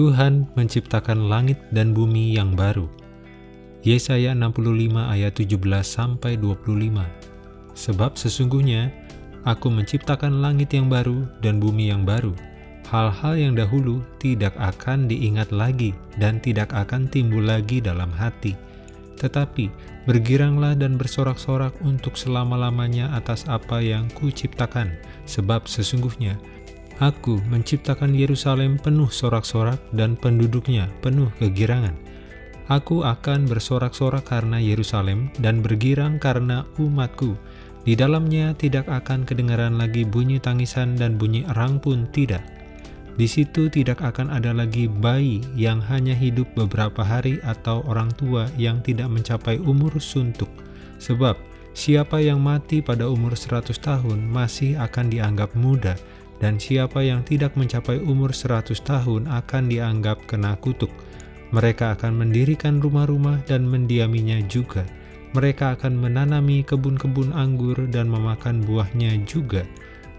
Tuhan menciptakan langit dan bumi yang baru. Yesaya 65 ayat 17 sampai 25. Sebab sesungguhnya aku menciptakan langit yang baru dan bumi yang baru. Hal-hal yang dahulu tidak akan diingat lagi dan tidak akan timbul lagi dalam hati. Tetapi bergiranglah dan bersorak-sorak untuk selama-lamanya atas apa yang kuciptakan, sebab sesungguhnya Aku menciptakan Yerusalem penuh sorak-sorak dan penduduknya penuh kegirangan. Aku akan bersorak-sorak karena Yerusalem dan bergirang karena umatku. Di dalamnya tidak akan kedengaran lagi bunyi tangisan dan bunyi erang pun tidak. Di situ tidak akan ada lagi bayi yang hanya hidup beberapa hari atau orang tua yang tidak mencapai umur suntuk. Sebab siapa yang mati pada umur 100 tahun masih akan dianggap muda, dan siapa yang tidak mencapai umur 100 tahun akan dianggap kena kutuk. Mereka akan mendirikan rumah-rumah dan mendiaminya juga. Mereka akan menanami kebun-kebun anggur dan memakan buahnya juga.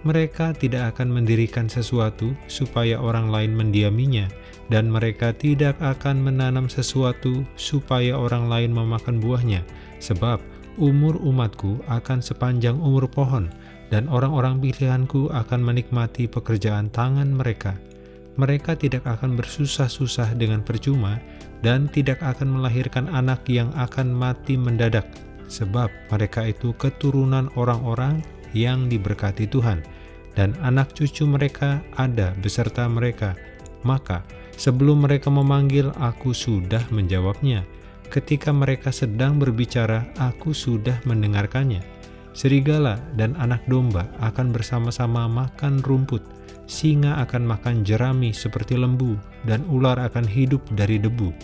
Mereka tidak akan mendirikan sesuatu supaya orang lain mendiaminya, dan mereka tidak akan menanam sesuatu supaya orang lain memakan buahnya, sebab umur umatku akan sepanjang umur pohon, dan orang-orang pilihanku akan menikmati pekerjaan tangan mereka. Mereka tidak akan bersusah-susah dengan percuma, dan tidak akan melahirkan anak yang akan mati mendadak, sebab mereka itu keturunan orang-orang yang diberkati Tuhan, dan anak cucu mereka ada beserta mereka. Maka, sebelum mereka memanggil, aku sudah menjawabnya. Ketika mereka sedang berbicara, aku sudah mendengarkannya Serigala dan anak domba akan bersama-sama makan rumput, singa akan makan jerami seperti lembu, dan ular akan hidup dari debu.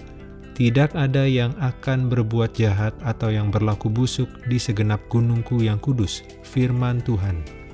Tidak ada yang akan berbuat jahat atau yang berlaku busuk di segenap gunungku yang kudus, firman Tuhan.